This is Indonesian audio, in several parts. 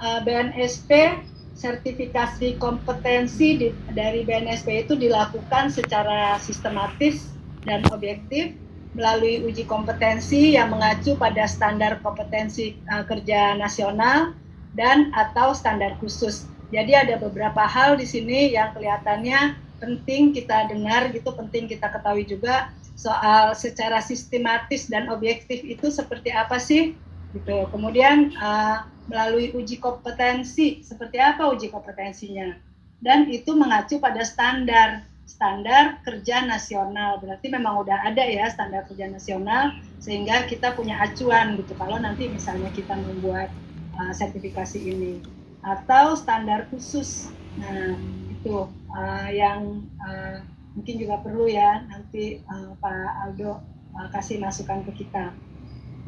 uh, BNSP sertifikasi kompetensi di, dari BNSP itu dilakukan secara sistematis dan objektif melalui uji kompetensi yang mengacu pada standar kompetensi uh, kerja nasional dan atau standar khusus. Jadi ada beberapa hal di sini yang kelihatannya penting kita dengar gitu, penting kita ketahui juga soal secara sistematis dan objektif itu seperti apa sih gitu. Kemudian uh, melalui uji kompetensi seperti apa uji kompetensinya dan itu mengacu pada standar standar kerja nasional berarti memang udah ada ya standar kerja nasional sehingga kita punya acuan gitu kalau nanti misalnya kita membuat uh, sertifikasi ini atau standar khusus nah itu uh, yang uh, mungkin juga perlu ya nanti uh, Pak Aldo uh, kasih masukan ke kita.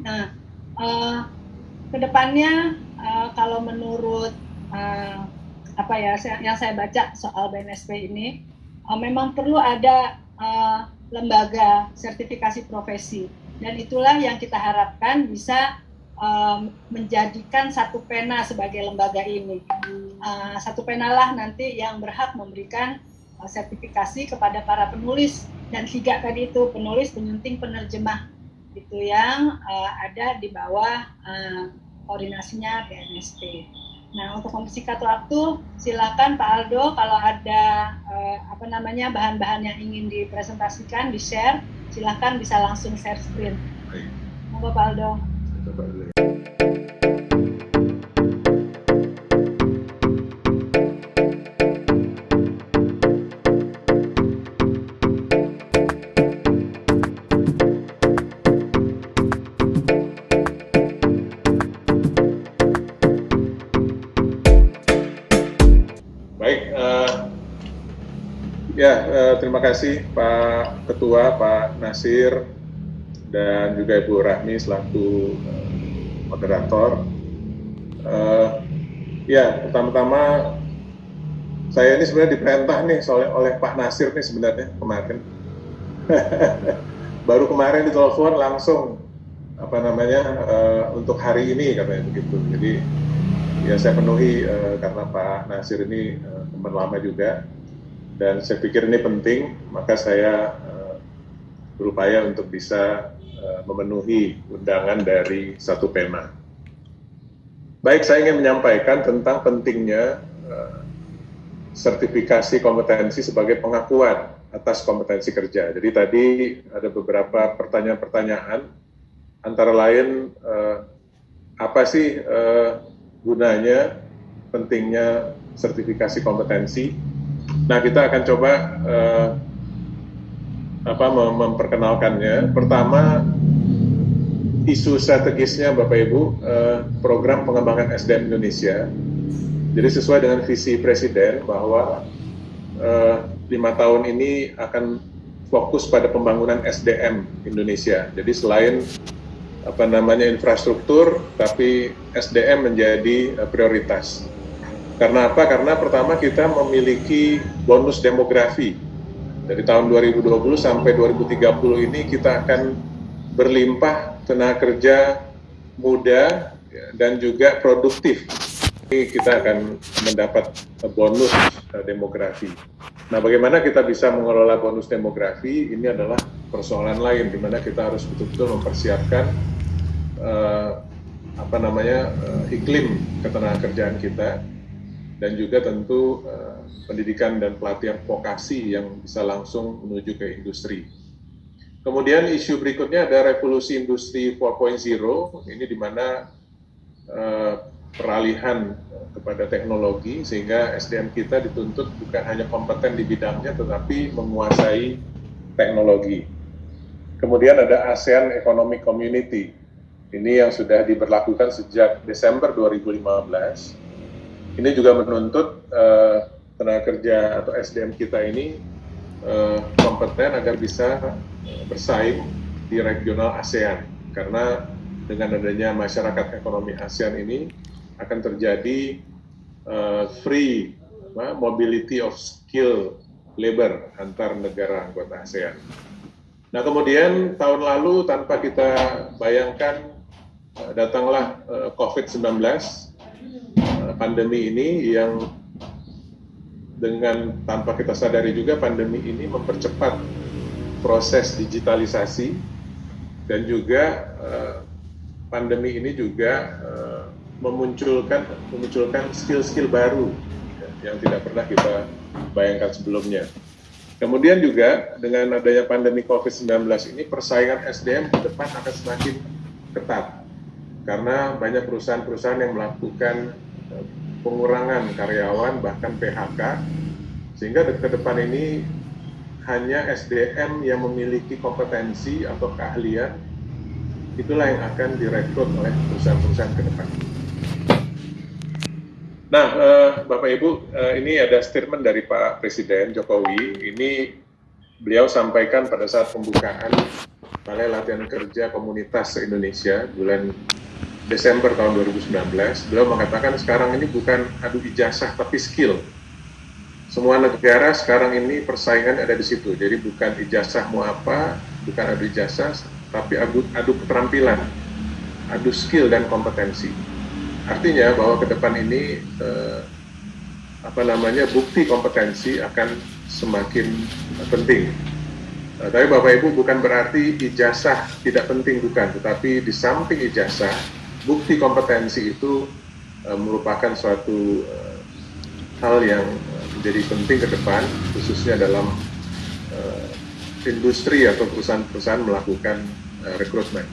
Nah, uh, ke depannya uh, kalau menurut uh, apa ya yang saya baca soal BNSP ini, uh, memang perlu ada uh, lembaga sertifikasi profesi. Dan itulah yang kita harapkan bisa um, menjadikan satu pena sebagai lembaga ini. Uh, satu pena lah nanti yang berhak memberikan Uh, sertifikasi kepada para penulis. Dan tiga tadi itu penulis, penyunting, penerjemah itu yang uh, ada di bawah uh, koordinasinya BNSP. Nah untuk mempersingkat waktu silakan Pak Aldo kalau ada uh, apa namanya bahan-bahan yang ingin dipresentasikan di share silakan bisa langsung share screen. Monggo Pak Aldo. terima kasih Pak Ketua, Pak Nasir, dan juga Ibu Rahmi selaku uh, moderator. Uh, ya, pertama-tama saya ini sebenarnya diperintah nih oleh, oleh Pak Nasir nih sebenarnya kemarin. Baru kemarin ditelepon langsung apa namanya uh, untuk hari ini katanya begitu. Jadi ya saya penuhi uh, karena Pak Nasir ini uh, teman lama juga dan saya pikir ini penting, maka saya uh, berupaya untuk bisa uh, memenuhi undangan dari satu pema. Baik, saya ingin menyampaikan tentang pentingnya uh, sertifikasi kompetensi sebagai pengakuan atas kompetensi kerja. Jadi tadi ada beberapa pertanyaan-pertanyaan, antara lain uh, apa sih uh, gunanya, pentingnya sertifikasi kompetensi, Nah, kita akan coba uh, apa mem memperkenalkannya. Pertama, isu strategisnya Bapak Ibu, uh, program pengembangan SDM Indonesia. Jadi sesuai dengan visi Presiden bahwa uh, lima tahun ini akan fokus pada pembangunan SDM Indonesia. Jadi selain apa namanya infrastruktur, tapi SDM menjadi uh, prioritas. Karena apa? Karena pertama kita memiliki bonus demografi. Dari tahun 2020 sampai 2030 ini kita akan berlimpah tenaga kerja muda ya, dan juga produktif. Ini kita akan mendapat bonus eh, demografi. Nah, bagaimana kita bisa mengelola bonus demografi? Ini adalah persoalan lain di mana kita harus betul-betul mempersiapkan uh, apa namanya uh, iklim ketenagakerjaan kita dan juga tentu uh, pendidikan dan pelatihan vokasi yang bisa langsung menuju ke industri. Kemudian isu berikutnya ada revolusi industri 4.0, ini di mana uh, peralihan kepada teknologi sehingga SDM kita dituntut bukan hanya kompeten di bidangnya tetapi menguasai teknologi. Kemudian ada ASEAN Economic Community. Ini yang sudah diberlakukan sejak Desember 2015 ini juga menuntut uh, tenaga kerja atau SDM kita ini uh, kompeten agar bisa bersaing di regional ASEAN karena dengan adanya masyarakat ekonomi ASEAN ini akan terjadi uh, free uh, mobility of skill labor antar negara anggota ASEAN. Nah kemudian tahun lalu tanpa kita bayangkan datanglah uh, COVID-19 pandemi ini yang dengan tanpa kita sadari juga pandemi ini mempercepat proses digitalisasi dan juga uh, pandemi ini juga uh, memunculkan memunculkan skill-skill baru ya, yang tidak pernah kita bayangkan sebelumnya. Kemudian juga dengan adanya pandemi COVID-19 ini persaingan SDM ke depan akan semakin ketat karena banyak perusahaan-perusahaan yang melakukan eh, pengurangan karyawan bahkan PHK sehingga ke depan ini hanya SDM yang memiliki kompetensi atau keahlian itulah yang akan direkrut oleh perusahaan-perusahaan ke depan. Nah, eh, Bapak Ibu, eh, ini ada statement dari Pak Presiden Jokowi. Ini beliau sampaikan pada saat pembukaan Balai Latihan Kerja Komunitas se-Indonesia bulan Desember tahun 2019, beliau mengatakan sekarang ini bukan adu ijazah tapi skill. Semua negara sekarang ini persaingan ada di situ. Jadi bukan ijazah mau apa, bukan adu ijazah, tapi adu, adu keterampilan, adu skill dan kompetensi. Artinya bahwa ke depan ini eh, apa namanya bukti kompetensi akan semakin penting. Nah, tapi Bapak Ibu bukan berarti ijazah tidak penting bukan, tetapi di samping ijazah bukti kompetensi itu uh, merupakan suatu uh, hal yang uh, menjadi penting ke depan, khususnya dalam uh, industri atau perusahaan-perusahaan melakukan uh, rekrutmen.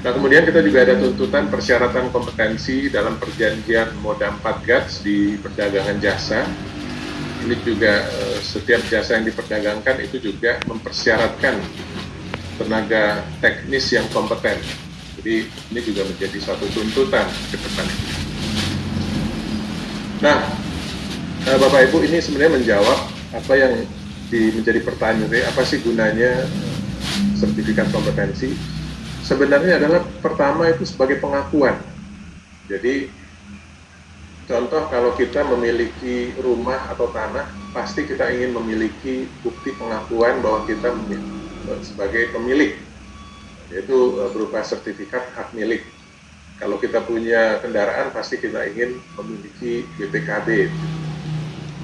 Nah, kemudian kita juga ada tuntutan persyaratan kompetensi dalam perjanjian moda 4 GATS di perdagangan jasa. Ini juga setiap jasa yang diperdagangkan itu juga mempersyaratkan tenaga teknis yang kompeten jadi ini juga menjadi satu tuntutan ke depan. Nah, eh, Bapak Ibu ini sebenarnya menjawab apa yang di, menjadi pertanyaan apa sih gunanya eh, sertifikat kompetensi? Sebenarnya adalah pertama itu sebagai pengakuan. Jadi contoh kalau kita memiliki rumah atau tanah, pasti kita ingin memiliki bukti pengakuan bahwa kita sebagai pemilik yaitu e, berupa sertifikat hak milik. Kalau kita punya kendaraan pasti kita ingin memiliki BPKB.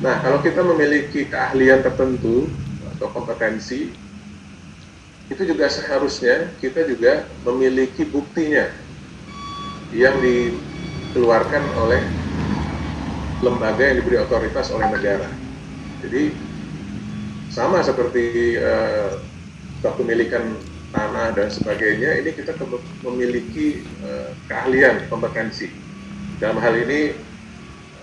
Nah, kalau kita memiliki keahlian tertentu atau kompetensi, itu juga seharusnya kita juga memiliki buktinya yang dikeluarkan oleh lembaga yang diberi otoritas oleh negara. Jadi sama seperti uh, kepemilikan tanah dan sebagainya ini kita memiliki uh, keahlian kompetensi. Dalam hal ini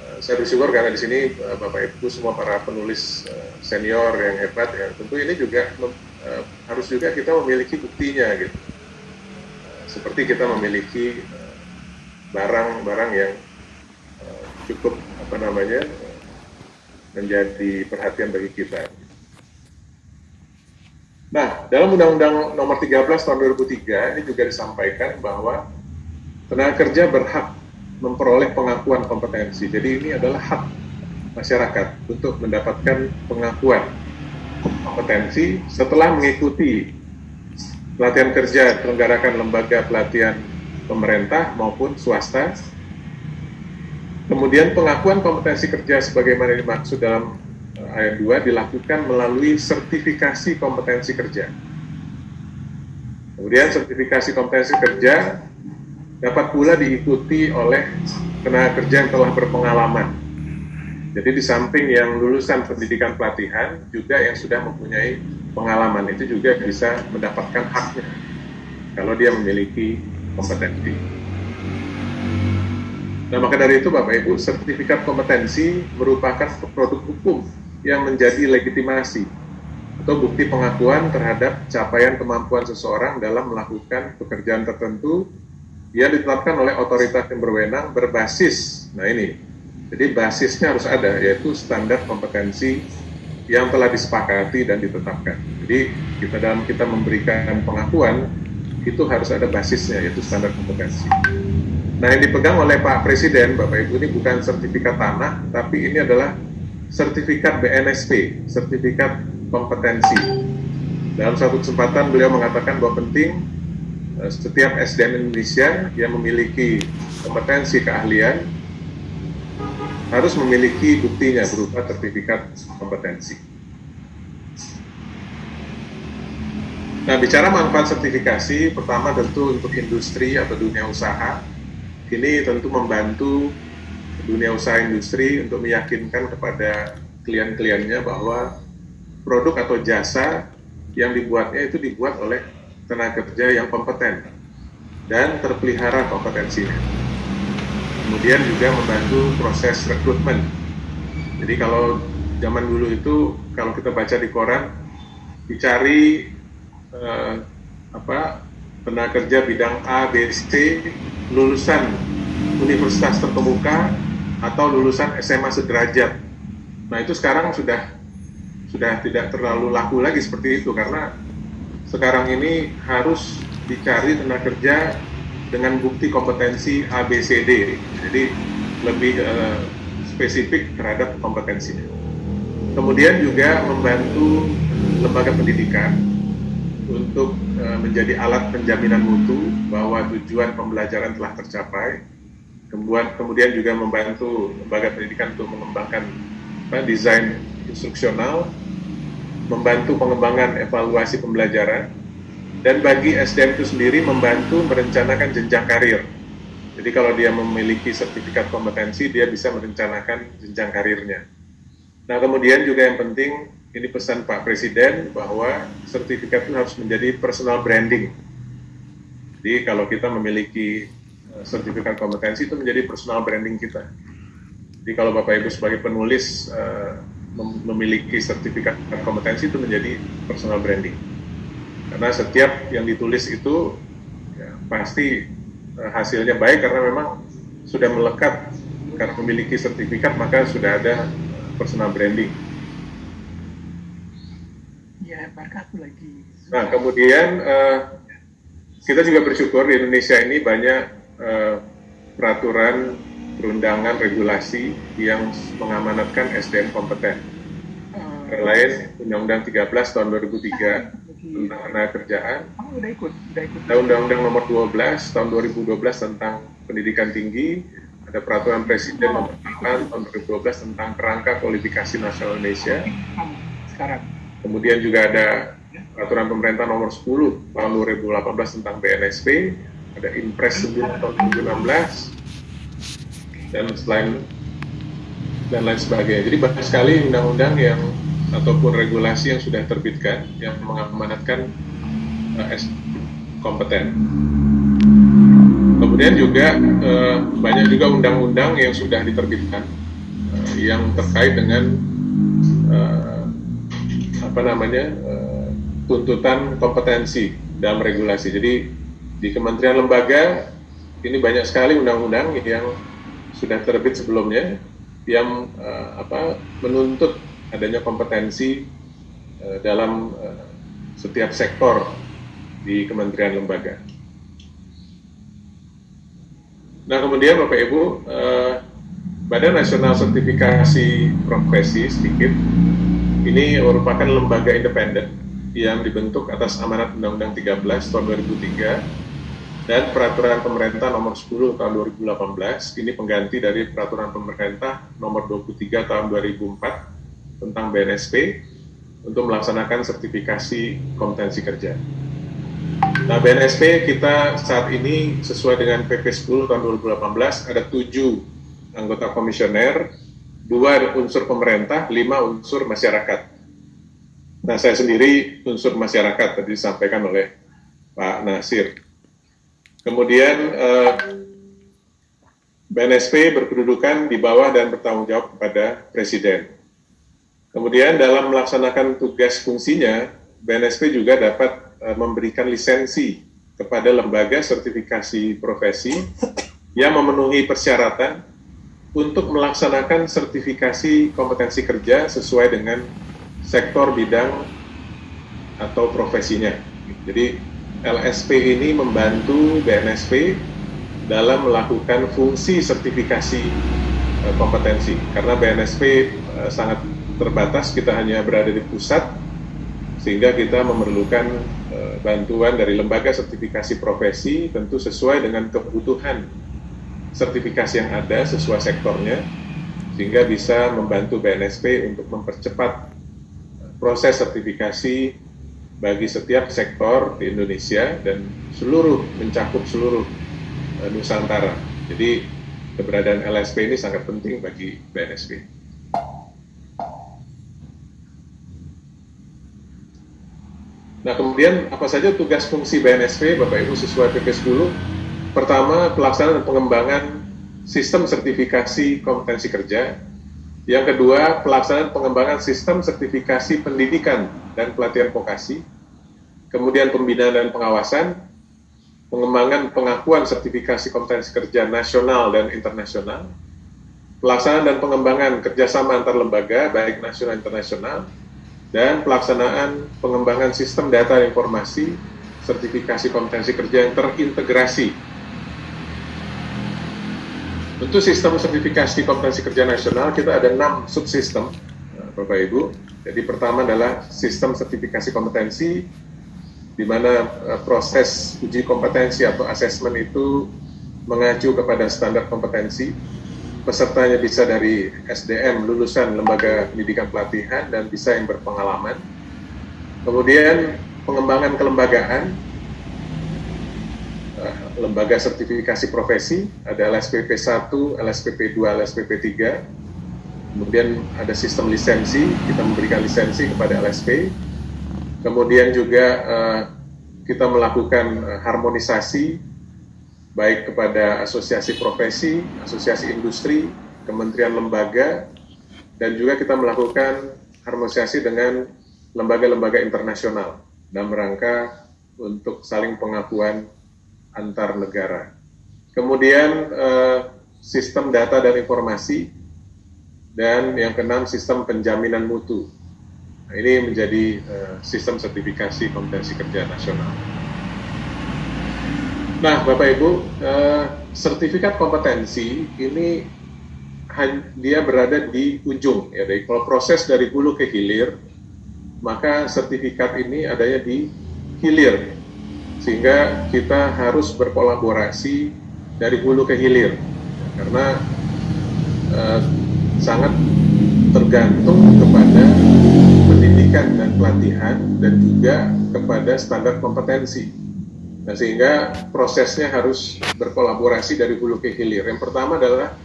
uh, saya bersyukur karena di sini uh, bapak ibu semua para penulis senior yang hebat ya. Tentu ini juga harus juga kita memiliki buktinya gitu. Seperti kita memiliki barang-barang yang cukup apa namanya menjadi perhatian bagi kita. Nah, dalam Undang-Undang Nomor 13 Tahun 2003 ini juga disampaikan bahwa tenaga kerja berhak memperoleh pengakuan kompetensi. Jadi ini adalah hak masyarakat untuk mendapatkan pengakuan kompetensi setelah mengikuti pelatihan kerja selenggarakan lembaga pelatihan pemerintah maupun swasta. Kemudian pengakuan kompetensi kerja sebagaimana dimaksud dalam ayat 2 dilakukan melalui sertifikasi kompetensi kerja. Kemudian sertifikasi kompetensi kerja dapat pula diikuti oleh tenaga kerja yang telah berpengalaman. Jadi di samping yang lulusan pendidikan pelatihan, juga yang sudah mempunyai pengalaman itu juga bisa mendapatkan haknya kalau dia memiliki kompetensi. Nah, maka dari itu Bapak Ibu, sertifikat kompetensi merupakan produk hukum yang menjadi legitimasi atau bukti pengakuan terhadap capaian kemampuan seseorang dalam melakukan pekerjaan tertentu yang ditetapkan oleh otoritas yang berwenang berbasis, nah ini, jadi basisnya harus ada, yaitu standar kompetensi yang telah disepakati dan ditetapkan. Jadi kita dalam kita memberikan pengakuan, itu harus ada basisnya, yaitu standar kompetensi. Nah yang dipegang oleh Pak Presiden, Bapak Ibu, ini bukan sertifikat tanah, tapi ini adalah sertifikat BNSP, sertifikat kompetensi. Dalam satu kesempatan beliau mengatakan bahwa penting uh, setiap SDM Indonesia yang memiliki kompetensi keahlian harus memiliki buktinya berupa sertifikat kompetensi. Nah, bicara manfaat sertifikasi, pertama tentu untuk industri atau dunia usaha, ini tentu membantu dunia usaha industri untuk meyakinkan kepada klien-kliennya bahwa produk atau jasa yang dibuatnya itu dibuat oleh tenaga kerja yang kompeten dan terpelihara kompetensinya. Kemudian juga membantu proses rekrutmen. Jadi kalau zaman dulu itu kalau kita baca di koran dicari eh, apa tenaga kerja bidang A, B, C lulusan universitas terkemuka atau lulusan SMA sederajat. Nah itu sekarang sudah sudah tidak terlalu laku lagi seperti itu karena sekarang ini harus dicari tenaga kerja dengan bukti kompetensi ABCD, jadi lebih uh, spesifik terhadap kompetensinya. Kemudian juga membantu lembaga pendidikan untuk uh, menjadi alat penjaminan mutu bahwa tujuan pembelajaran telah tercapai. Kemudian, kemudian juga membantu lembaga pendidikan untuk mengembangkan apa, desain instruksional, membantu pengembangan evaluasi pembelajaran, dan bagi SDM itu sendiri membantu merencanakan jenjang karir. Jadi kalau dia memiliki sertifikat kompetensi, dia bisa merencanakan jenjang karirnya. Nah kemudian juga yang penting ini pesan Pak Presiden bahwa sertifikat itu harus menjadi personal branding. Jadi kalau kita memiliki sertifikat kompetensi itu menjadi personal branding kita. Jadi kalau Bapak Ibu sebagai penulis uh, memiliki sertifikat kompetensi itu menjadi personal branding. Karena setiap yang ditulis itu ya, pasti uh, hasilnya baik karena memang sudah melekat karena memiliki sertifikat maka sudah ada personal branding barakatuh lagi. Nah, kemudian uh, kita juga bersyukur di Indonesia ini banyak uh, peraturan, perundangan, regulasi yang mengamanatkan SDM kompeten. Uh, lain Undang-Undang 13 tahun 2003 tentang tenaga kerjaan. Oh, udah ikut, udah ikut. Undang-Undang nomor 12 tahun 2012 tentang pendidikan tinggi, ada peraturan presiden oh. nomor 8 tahun 2012 tentang kerangka kualifikasi nasional Indonesia. Sekarang Kemudian juga ada peraturan pemerintah nomor 10 tahun 2018 tentang BNSP, ada Impres 9 tahun 2016, dan selain dan lain sebagainya. Jadi banyak sekali undang-undang yang ataupun regulasi yang sudah terbitkan yang mengamanatkan uh, S kompeten. Kemudian juga uh, banyak juga undang-undang yang sudah diterbitkan uh, yang terkait dengan uh, apa namanya uh, tuntutan kompetensi dalam regulasi. Jadi di kementerian lembaga ini banyak sekali undang-undang yang sudah terbit sebelumnya yang uh, apa menuntut adanya kompetensi uh, dalam uh, setiap sektor di kementerian lembaga. Nah kemudian Bapak Ibu, uh, Badan Nasional Sertifikasi Profesi sedikit ini merupakan lembaga independen yang dibentuk atas amanat Undang-Undang 13 tahun 2003 dan peraturan pemerintah nomor 10 tahun 2018 ini pengganti dari peraturan pemerintah nomor 23 tahun 2004 tentang BNSP untuk melaksanakan sertifikasi kompetensi kerja. Nah, BNSP kita saat ini sesuai dengan PP 10 tahun 2018 ada tujuh anggota komisioner dua unsur pemerintah, lima unsur masyarakat. Nah, saya sendiri unsur masyarakat tadi disampaikan oleh Pak Nasir. Kemudian eh, BNSP berkedudukan di bawah dan bertanggung jawab kepada Presiden. Kemudian dalam melaksanakan tugas fungsinya, BNSP juga dapat eh, memberikan lisensi kepada lembaga sertifikasi profesi yang memenuhi persyaratan untuk melaksanakan sertifikasi kompetensi kerja sesuai dengan sektor bidang atau profesinya. Jadi LSP ini membantu BNSP dalam melakukan fungsi sertifikasi uh, kompetensi. Karena BNSP uh, sangat terbatas kita hanya berada di pusat sehingga kita memerlukan uh, bantuan dari lembaga sertifikasi profesi tentu sesuai dengan kebutuhan sertifikasi yang ada sesuai sektornya sehingga bisa membantu BNSP untuk mempercepat proses sertifikasi bagi setiap sektor di Indonesia dan seluruh mencakup seluruh uh, Nusantara. Jadi keberadaan LSP ini sangat penting bagi BNSP. Nah, kemudian apa saja tugas fungsi BNSP, Bapak Ibu sesuai PP 10? Pertama, pelaksanaan pengembangan sistem sertifikasi kompetensi kerja. Yang kedua, pelaksanaan pengembangan sistem sertifikasi pendidikan dan pelatihan vokasi. Kemudian pembinaan dan pengawasan, pengembangan pengakuan sertifikasi kompetensi kerja nasional dan internasional, pelaksanaan dan pengembangan kerjasama antar lembaga, baik nasional dan internasional, dan pelaksanaan pengembangan sistem data informasi sertifikasi kompetensi kerja yang terintegrasi. Untuk sistem sertifikasi kompetensi kerja nasional kita ada enam subsistem, Bapak Ibu. Jadi pertama adalah sistem sertifikasi kompetensi, di mana eh, proses uji kompetensi atau asesmen itu mengacu kepada standar kompetensi pesertanya bisa dari SDM lulusan lembaga pendidikan pelatihan dan bisa yang berpengalaman. Kemudian pengembangan kelembagaan, eh, lembaga sertifikasi profesi, ada LSPP 1, LSPP 2, LSPP 3. Kemudian ada sistem lisensi, kita memberikan lisensi kepada LSP. Kemudian juga uh, kita melakukan uh, harmonisasi baik kepada asosiasi profesi, asosiasi industri, kementerian lembaga, dan juga kita melakukan harmonisasi dengan lembaga-lembaga internasional dalam rangka untuk saling pengakuan antar negara. Kemudian eh, sistem data dan informasi, dan yang keenam sistem penjaminan mutu. Nah, ini menjadi eh, sistem sertifikasi kompetensi kerja nasional. Nah, Bapak Ibu, eh, sertifikat kompetensi ini dia berada di ujung ya. Dari kalau proses dari hulu ke hilir, maka sertifikat ini adanya di hilir, sehingga kita harus berkolaborasi dari hulu ke hilir, karena eh, sangat tergantung kepada pendidikan dan pelatihan dan juga kepada standar kompetensi. Nah, sehingga prosesnya harus berkolaborasi dari hulu ke hilir. Yang pertama adalah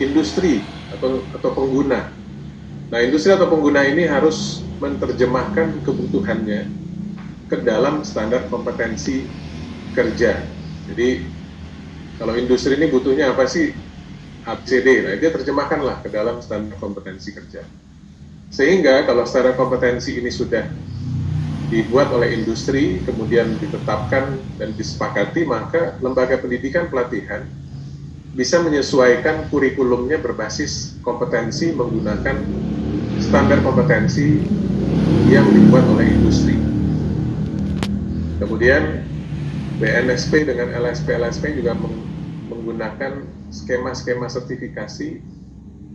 industri atau atau pengguna. Nah, industri atau pengguna ini harus menerjemahkan kebutuhannya ke dalam standar kompetensi kerja. Jadi, kalau industri ini butuhnya apa sih? ABCD. Nah, dia terjemahkanlah ke dalam standar kompetensi kerja. Sehingga kalau standar kompetensi ini sudah dibuat oleh industri, kemudian ditetapkan dan disepakati, maka lembaga pendidikan pelatihan bisa menyesuaikan kurikulumnya berbasis kompetensi menggunakan standar kompetensi yang dibuat oleh industri. Kemudian BNSP dengan LSP-LSP juga menggunakan skema-skema sertifikasi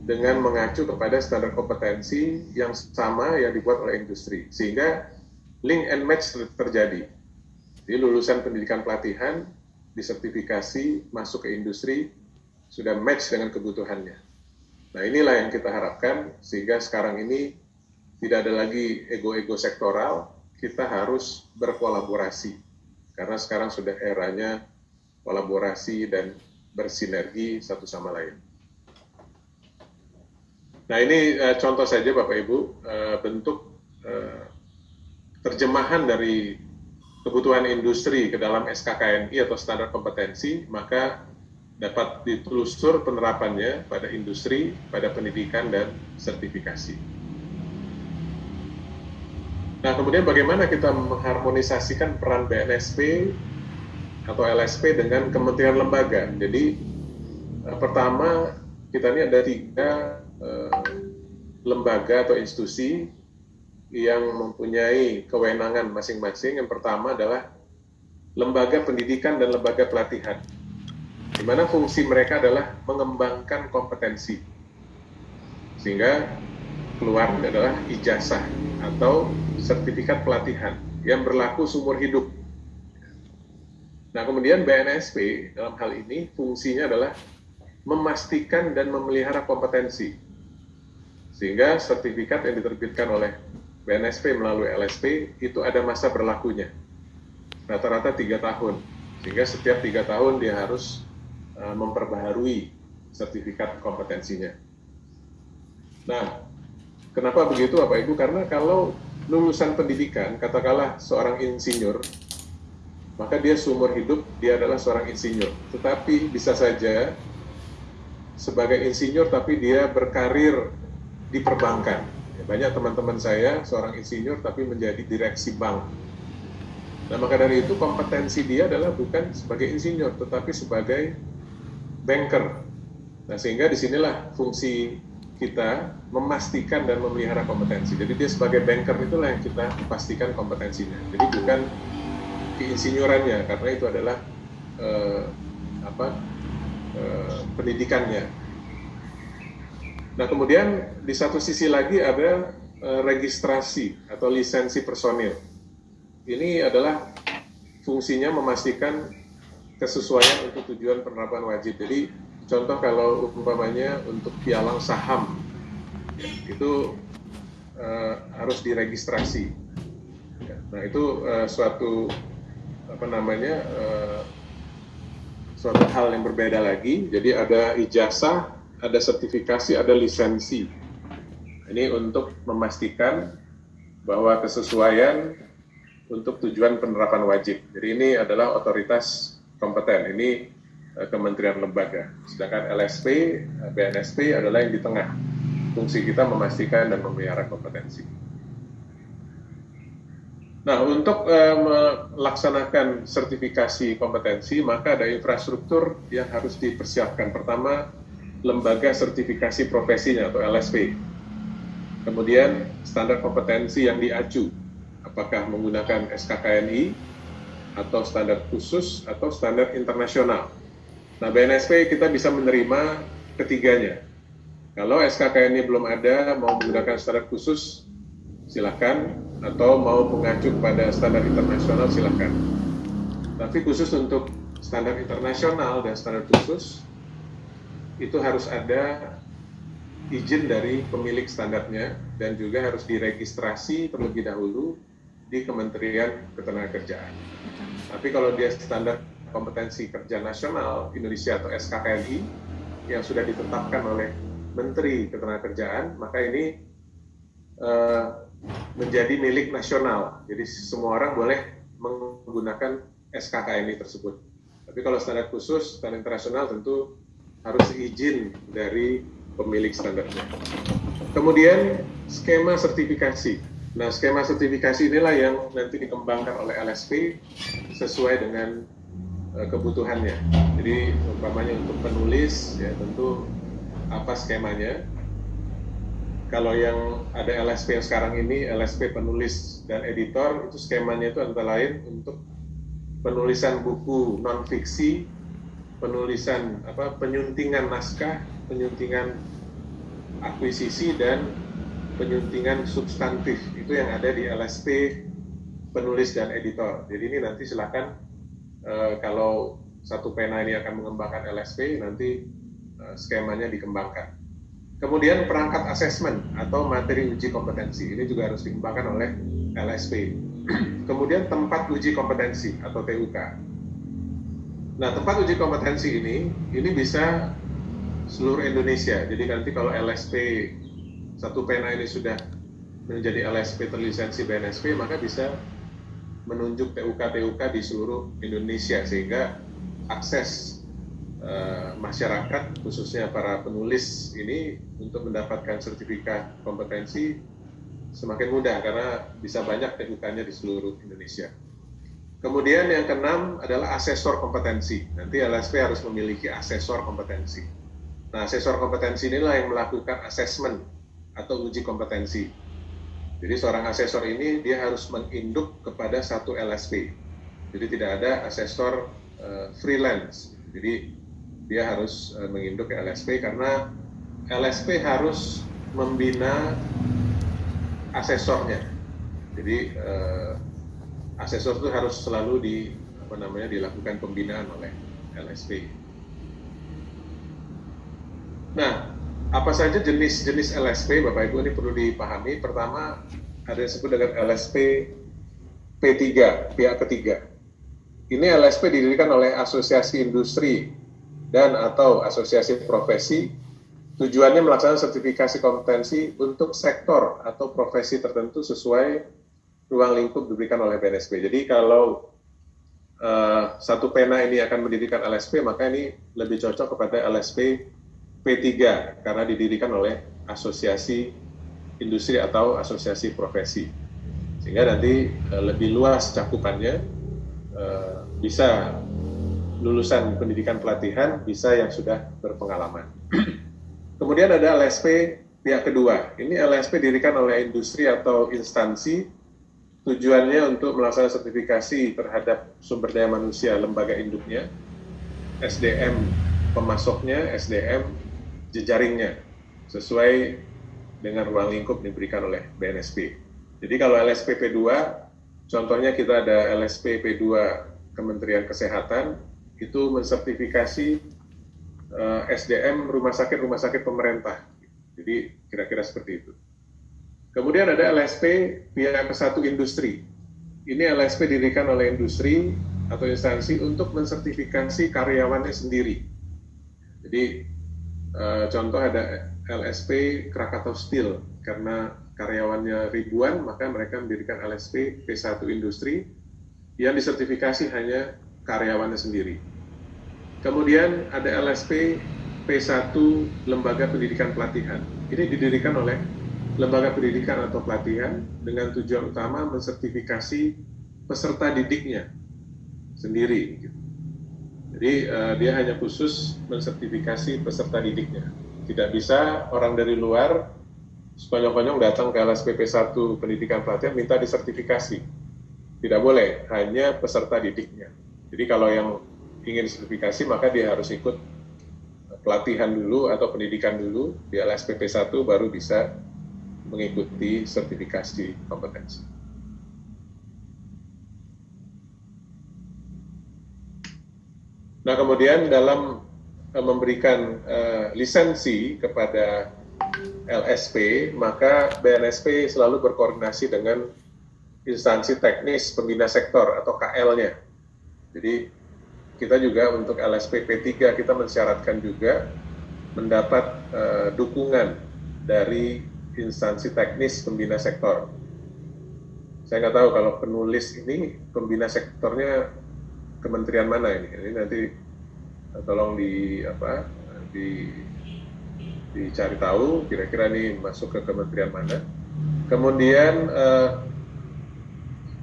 dengan mengacu kepada standar kompetensi yang sama yang dibuat oleh industri. Sehingga link and match terjadi. Jadi lulusan pendidikan pelatihan disertifikasi masuk ke industri sudah match dengan kebutuhannya. Nah inilah yang kita harapkan sehingga sekarang ini tidak ada lagi ego-ego sektoral, kita harus berkolaborasi karena sekarang sudah eranya kolaborasi dan bersinergi satu sama lain. Nah ini uh, contoh saja Bapak Ibu uh, bentuk uh, terjemahan dari kebutuhan industri ke dalam SKKNI atau standar kompetensi, maka dapat ditelusur penerapannya pada industri, pada pendidikan, dan sertifikasi. Nah, kemudian bagaimana kita mengharmonisasikan peran BNSP atau LSP dengan kementerian lembaga? Jadi, eh, pertama, kita ini ada tiga eh, lembaga atau institusi yang mempunyai kewenangan masing-masing. Yang pertama adalah lembaga pendidikan dan lembaga pelatihan, di mana fungsi mereka adalah mengembangkan kompetensi, sehingga keluar adalah ijazah atau sertifikat pelatihan yang berlaku seumur hidup. Nah, kemudian BNSP dalam hal ini fungsinya adalah memastikan dan memelihara kompetensi. Sehingga sertifikat yang diterbitkan oleh BNSP melalui LSP itu ada masa berlakunya. Rata-rata tiga tahun. Sehingga setiap tiga tahun dia harus uh, memperbaharui sertifikat kompetensinya. Nah, kenapa begitu Bapak Ibu? Karena kalau lulusan pendidikan, katakanlah seorang insinyur, maka dia seumur hidup dia adalah seorang insinyur. Tetapi bisa saja sebagai insinyur tapi dia berkarir di perbankan. Banyak teman-teman saya seorang insinyur tapi menjadi direksi bank. Nah maka dari itu kompetensi dia adalah bukan sebagai insinyur tetapi sebagai banker. Nah sehingga di sinilah fungsi kita memastikan dan memelihara kompetensi. Jadi dia sebagai banker itulah yang kita pastikan kompetensinya. Jadi bukan keinsinyurannya karena itu adalah eh, apa eh, pendidikannya. Nah kemudian di satu sisi lagi ada eh, registrasi atau lisensi personil. Ini adalah fungsinya memastikan kesesuaian untuk tujuan penerapan wajib. Jadi contoh kalau umpamanya untuk pialang saham itu uh, harus diregistrasi. Nah itu uh, suatu apa namanya uh, suatu hal yang berbeda lagi. Jadi ada ijazah, ada sertifikasi, ada lisensi. Ini untuk memastikan bahwa kesesuaian untuk tujuan penerapan wajib. Jadi ini adalah otoritas kompeten. Ini kementerian lembaga. Sedangkan LSP, eh, BNSP adalah yang di tengah. Fungsi kita memastikan dan memelihara kompetensi. Nah, untuk uh, melaksanakan sertifikasi kompetensi, maka ada infrastruktur yang harus dipersiapkan. Pertama, lembaga sertifikasi profesinya atau LSP. Kemudian, standar kompetensi yang diacu, apakah menggunakan SKKNI, atau standar khusus, atau standar internasional. Nah, BNSP kita bisa menerima ketiganya. Kalau SKK ini belum ada, mau menggunakan standar khusus, silakan, atau mau mengacu pada standar internasional, silakan. Tapi khusus untuk standar internasional dan standar khusus, itu harus ada izin dari pemilik standarnya dan juga harus diregistrasi terlebih dahulu di Kementerian Ketenagakerjaan. Tapi kalau dia standar kompetensi kerja nasional Indonesia atau SKKNI yang sudah ditetapkan oleh Menteri Ketenagakerjaan, maka ini uh, menjadi milik nasional. Jadi semua orang boleh menggunakan SKKNI tersebut. Tapi kalau standar khusus, standar internasional tentu harus izin dari pemilik standarnya. Kemudian skema sertifikasi. Nah, skema sertifikasi inilah yang nanti dikembangkan oleh LSP sesuai dengan kebutuhannya. Jadi umpamanya untuk penulis ya tentu apa skemanya. Kalau yang ada LSP yang sekarang ini LSP penulis dan editor itu skemanya itu antara lain untuk penulisan buku non fiksi, penulisan apa penyuntingan naskah, penyuntingan akuisisi dan penyuntingan substantif itu yang ada di LSP penulis dan editor. Jadi ini nanti silakan Eh, kalau satu pena ini akan mengembangkan LSP, nanti uh, skemanya dikembangkan. Kemudian perangkat asesmen atau materi uji kompetensi ini juga harus dikembangkan oleh LSP. Kemudian tempat uji kompetensi atau TUK. Nah, tempat uji kompetensi ini ini bisa seluruh Indonesia. Jadi nanti kalau LSP satu pena ini sudah menjadi LSP terlisensi BNSP, maka bisa menunjuk TUK-TUK di seluruh Indonesia sehingga akses uh, masyarakat khususnya para penulis ini untuk mendapatkan sertifikat kompetensi semakin mudah karena bisa banyak TUK-nya di seluruh Indonesia. Kemudian yang keenam adalah asesor kompetensi. Nanti LSP harus memiliki asesor kompetensi. Nah, asesor kompetensi inilah yang melakukan asesmen atau uji kompetensi jadi seorang asesor ini dia harus menginduk kepada satu LSP. Jadi tidak ada asesor uh, freelance. Jadi dia harus uh, menginduk ke LSP karena LSP harus membina asesornya. Jadi uh, asesor itu harus selalu di apa namanya dilakukan pembinaan oleh LSP. Nah, apa saja jenis-jenis LSP, Bapak Ibu ini perlu dipahami. Pertama, ada yang disebut dengan LSP P3, pihak ketiga. Ini LSP didirikan oleh asosiasi industri dan atau asosiasi profesi tujuannya melaksanakan sertifikasi kompetensi untuk sektor atau profesi tertentu sesuai ruang lingkup diberikan oleh BNSP. Jadi kalau uh, satu pena ini akan mendirikan LSP, maka ini lebih cocok kepada LSP P3 karena didirikan oleh asosiasi industri atau asosiasi profesi. Sehingga nanti uh, lebih luas cakupannya uh, bisa lulusan pendidikan pelatihan, bisa yang sudah berpengalaman. Kemudian ada LSP pihak kedua. Ini LSP didirikan oleh industri atau instansi tujuannya untuk melaksanakan sertifikasi terhadap sumber daya manusia lembaga induknya, SDM pemasoknya, SDM jejaringnya, sesuai dengan ruang lingkup diberikan oleh BNSP. Jadi kalau LSP P2, contohnya kita ada LSP P2 Kementerian Kesehatan, itu mensertifikasi eh, SDM rumah sakit-rumah sakit pemerintah. Jadi kira-kira seperti itu. Kemudian ada LSP pihak satu industri. Ini LSP didirikan oleh industri atau instansi untuk mensertifikasi karyawannya sendiri. Jadi eh, contoh ada LSP Krakatau Steel karena karyawannya ribuan maka mereka mendirikan LSP P1 Industri yang disertifikasi hanya karyawannya sendiri. Kemudian ada LSP P1 Lembaga Pendidikan Pelatihan. Ini didirikan oleh lembaga pendidikan atau pelatihan dengan tujuan utama mensertifikasi peserta didiknya sendiri. Gitu. Jadi uh, dia hanya khusus mensertifikasi peserta didiknya. Tidak bisa orang dari luar sekonyong-konyong datang ke LSPP 1 pendidikan pelatihan minta disertifikasi. Tidak boleh, hanya peserta didiknya. Jadi kalau yang ingin sertifikasi maka dia harus ikut pelatihan dulu atau pendidikan dulu di LSPP 1 baru bisa mengikuti sertifikasi kompetensi. Nah, kemudian dalam uh, memberikan uh, lisensi kepada LSP, maka BNSP selalu berkoordinasi dengan instansi teknis pembina sektor atau KL-nya. Jadi kita juga untuk LSP P3 kita mensyaratkan juga mendapat uh, dukungan dari instansi teknis pembina sektor. Saya nggak tahu kalau penulis ini pembina sektornya kementerian mana ini. Ini nanti eh, tolong di apa di dicari tahu kira-kira ini masuk ke kementerian mana. Kemudian eh,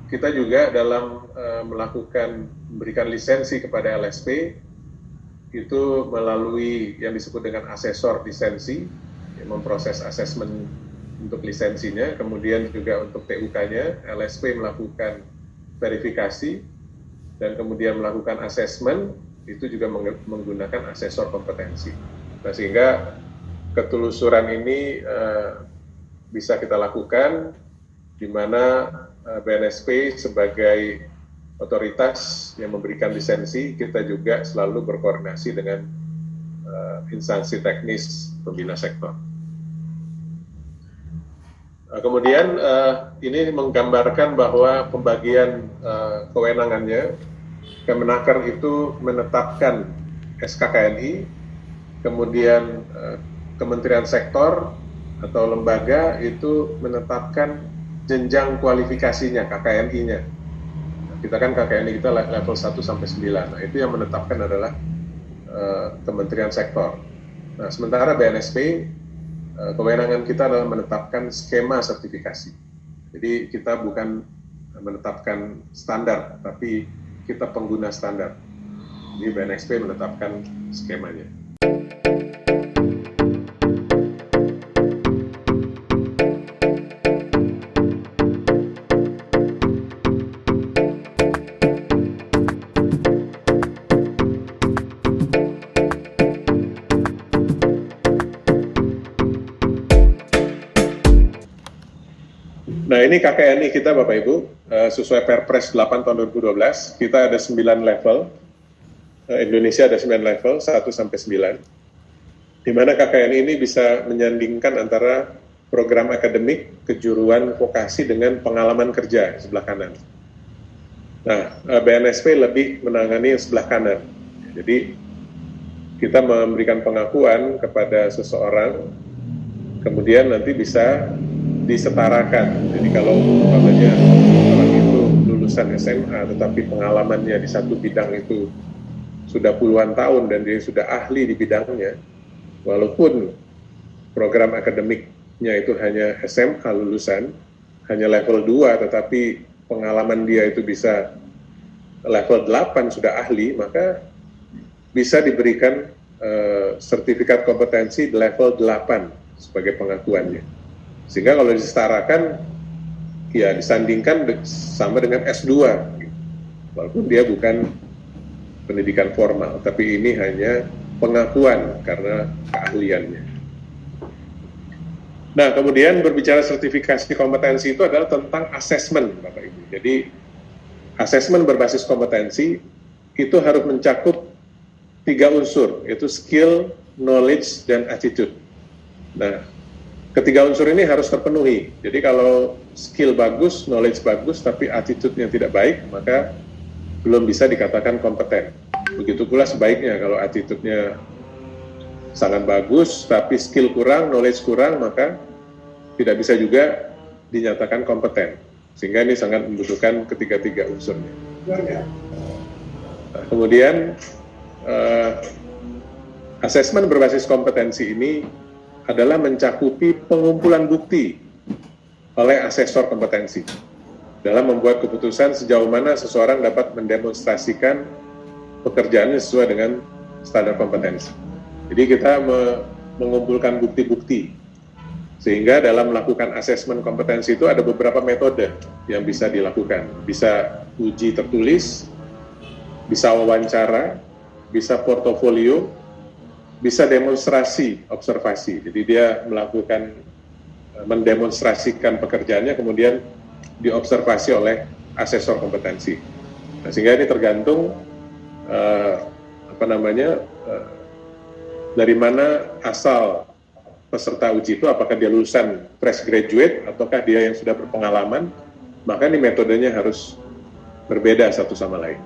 kita juga dalam eh, melakukan memberikan lisensi kepada LSP itu melalui yang disebut dengan asesor lisensi yang memproses asesmen untuk lisensinya, kemudian juga untuk TUK-nya, LSP melakukan verifikasi, dan kemudian melakukan asesmen, itu juga menggunakan asesor kompetensi. Nah, sehingga ketelusuran ini uh, bisa kita lakukan, di mana uh, eh, BNSP sebagai otoritas yang memberikan lisensi, kita juga selalu berkoordinasi dengan uh, instansi teknis pembina sektor. Eh, kemudian uh, ini menggambarkan bahwa pembagian uh, kewenangannya, Kemenaker itu menetapkan SKKNI, kemudian uh, Kementerian Sektor atau lembaga itu menetapkan jenjang kualifikasinya KKNI-nya. Kita kan KKNI kita level 1 sampai 9. Nah, itu yang menetapkan adalah uh, Kementerian Sektor. Nah, sementara BNSP kewenangan kita adalah menetapkan skema sertifikasi. Jadi kita bukan menetapkan standar, tapi kita pengguna standar. Jadi BNXP menetapkan skemanya. Ini KKNI kita Bapak Ibu, uh, sesuai Perpres 8 tahun 2012, kita ada 9 level, uh, Indonesia ada 9 level, 1 sampai 9, di mana KKNI ini bisa menyandingkan antara program akademik, kejuruan vokasi dengan pengalaman kerja sebelah kanan. Nah, uh, BNSP lebih menangani sebelah kanan. Jadi kita memberikan pengakuan kepada seseorang, kemudian nanti bisa disetarakan. Jadi kalau umpamanya orang itu lulusan SMA tetapi pengalamannya di satu bidang itu sudah puluhan tahun dan dia sudah ahli di bidangnya, walaupun program akademiknya itu hanya SMA lulusan, hanya level 2 tetapi pengalaman dia itu bisa level 8 sudah ahli, maka bisa diberikan uh, sertifikat kompetensi level 8 sebagai pengakuannya. Sehingga kalau disetarakan, ya disandingkan sama dengan S2. Walaupun dia bukan pendidikan formal, tapi ini hanya pengakuan karena keahliannya. Nah, kemudian berbicara sertifikasi kompetensi itu adalah tentang asesmen, Bapak Ibu. Jadi, asesmen berbasis kompetensi itu harus mencakup tiga unsur, yaitu skill, knowledge, dan attitude. Nah, ketiga unsur ini harus terpenuhi. Jadi kalau skill bagus, knowledge bagus, tapi attitude-nya tidak baik, maka belum bisa dikatakan kompeten. Begitu pula sebaiknya kalau attitude-nya sangat bagus, tapi skill kurang, knowledge kurang, maka tidak bisa juga dinyatakan kompeten. Sehingga ini sangat membutuhkan ketiga-tiga unsurnya. Nah, kemudian, uh, asesmen berbasis kompetensi ini adalah mencakupi pengumpulan bukti oleh asesor kompetensi dalam membuat keputusan sejauh mana seseorang dapat mendemonstrasikan pekerjaannya sesuai dengan standar kompetensi. Jadi kita me mengumpulkan bukti-bukti sehingga dalam melakukan asesmen kompetensi itu ada beberapa metode yang bisa dilakukan. Bisa uji tertulis, bisa wawancara, bisa portofolio, bisa demonstrasi observasi. Jadi dia melakukan eh, mendemonstrasikan pekerjaannya kemudian diobservasi oleh asesor kompetensi. Nah, sehingga ini tergantung uh, apa namanya uh, dari mana asal peserta uji itu apakah dia lulusan fresh graduate ataukah dia yang sudah berpengalaman maka ini metodenya harus berbeda satu sama lain.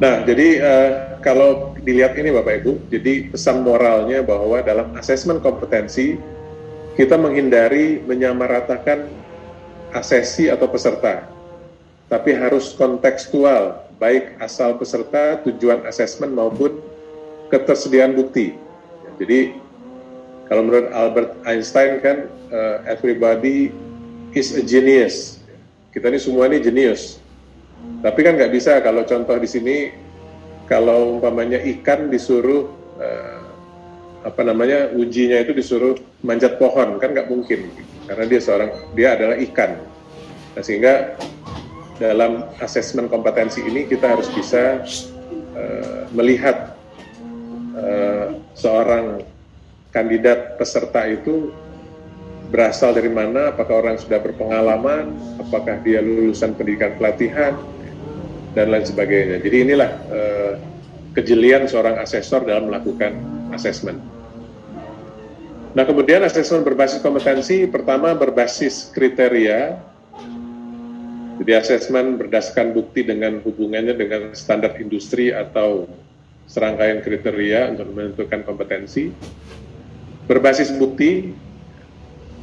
Nah, jadi uh, kalau dilihat ini Bapak Ibu, jadi pesan moralnya bahwa dalam asesmen kompetensi kita menghindari menyamaratakan asesi atau peserta, tapi harus kontekstual, baik asal peserta, tujuan asesmen maupun ketersediaan bukti. Jadi kalau menurut Albert Einstein kan uh, everybody is a genius. Kita ini semua ini jenius. Tapi kan nggak bisa kalau contoh di sini kalau umpamanya ikan disuruh uh, apa namanya ujinya itu disuruh manjat pohon kan nggak mungkin karena dia seorang dia adalah ikan. Nah, sehingga dalam asesmen kompetensi ini kita harus bisa uh, melihat uh, seorang kandidat peserta itu berasal dari mana, apakah orang sudah berpengalaman, apakah dia lulusan pendidikan pelatihan, dan lain sebagainya. Jadi inilah uh, kejelian seorang asesor dalam melakukan asesmen. Nah kemudian asesmen berbasis kompetensi pertama berbasis kriteria. Jadi asesmen berdasarkan bukti dengan hubungannya dengan standar industri atau serangkaian kriteria untuk menentukan kompetensi. Berbasis bukti,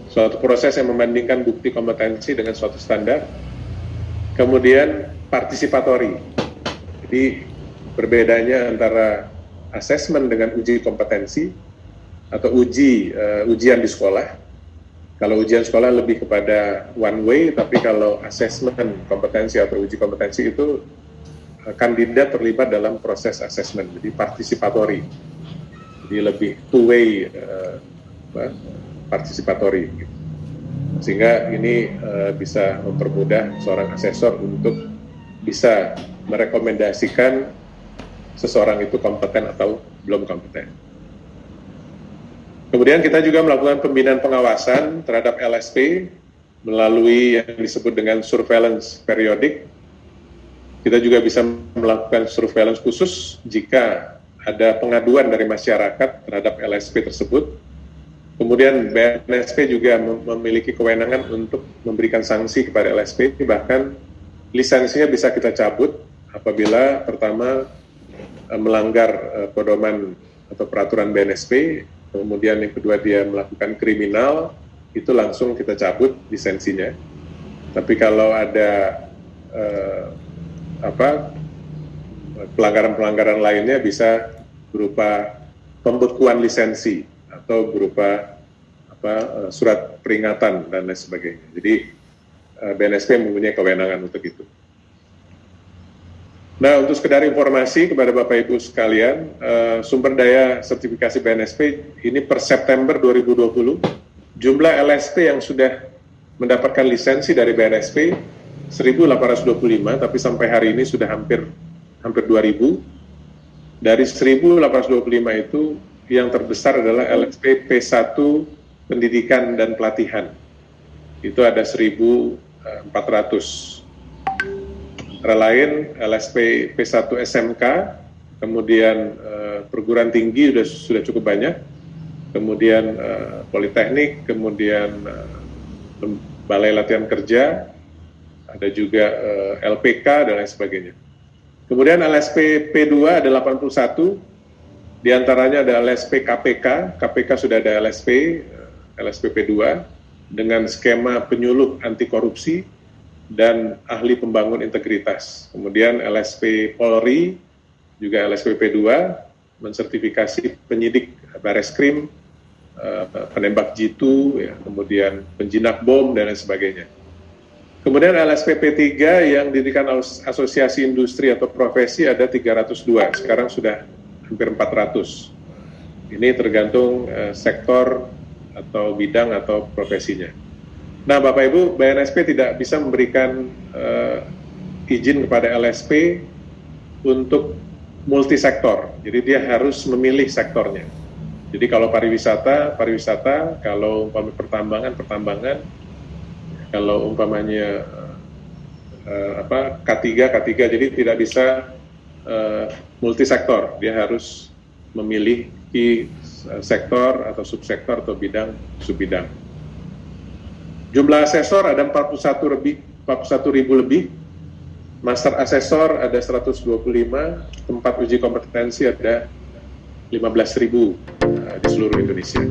suatu proses yang membandingkan bukti kompetensi dengan suatu standar. Kemudian partisipatori. Jadi berbedanya antara asesmen dengan uji kompetensi atau uji uh, ujian di sekolah. Kalau ujian sekolah lebih kepada one way, tapi kalau asesmen kompetensi atau uji kompetensi itu kandidat terlibat dalam proses asesmen, jadi partisipatori. Jadi lebih two way uh, partisipatori. Sehingga ini uh, bisa mempermudah seorang asesor untuk bisa merekomendasikan seseorang itu kompeten atau belum kompeten. Kemudian kita juga melakukan pembinaan pengawasan terhadap LSP melalui yang disebut dengan surveillance periodik. Kita juga bisa melakukan surveillance khusus jika ada pengaduan dari masyarakat terhadap LSP tersebut. Kemudian BNSP juga memiliki kewenangan untuk memberikan sanksi kepada LSP, bahkan lisensinya bisa kita cabut apabila pertama eh, melanggar eh, pedoman atau peraturan BNSP kemudian yang kedua dia melakukan kriminal, itu langsung kita cabut lisensinya. Tapi kalau ada eh, apa pelanggaran-pelanggaran lainnya bisa berupa pembekuan lisensi atau berupa apa eh, surat peringatan dan lain sebagainya. Jadi eh, BNSP mempunyai kewenangan untuk itu. Nah, untuk sekedar informasi kepada Bapak Ibu sekalian, uh, sumber daya sertifikasi BNSP ini per September 2020, jumlah LSP yang sudah mendapatkan lisensi dari BNSP 1.825, tapi sampai hari ini sudah hampir hampir 2.000. Dari 1.825 itu, yang terbesar adalah LSP P1 Pendidikan dan Pelatihan. Itu ada 1.400 antara lain LSP P1 SMK, kemudian uh, perguruan tinggi sudah sudah cukup banyak, kemudian uh, politeknik, kemudian uh, balai latihan kerja, ada juga uh, LPK dan lain sebagainya. Kemudian LSP P2 ada 81, di antaranya ada LSP KPK, KPK sudah ada LSP, LSP P2, dengan skema penyuluh anti korupsi, dan ahli pembangun integritas. Kemudian LSP Polri, juga LSP P2, mensertifikasi penyidik baris krim, eh, penembak jitu, ya, kemudian penjinak bom, dan lain sebagainya. Kemudian LSP P3 yang didirikan asosiasi industri atau profesi ada 302, sekarang sudah hampir 400. Ini tergantung uh, sektor atau bidang atau profesinya. Nah, Bapak Ibu, BNSP tidak bisa memberikan uh, izin kepada LSP untuk multisektor. Jadi dia harus memilih sektornya. Jadi kalau pariwisata, pariwisata, kalau umpamanya pertambangan, pertambangan, kalau umpamanya uh, apa K3, K3, jadi tidak bisa uh, multisektor. Dia harus memilih sektor atau subsektor atau bidang subbidang. Jumlah asesor ada 41 lebih 41 ribu lebih. Master asesor ada 125, tempat uji kompetensi ada 15 ribu uh, di seluruh Indonesia.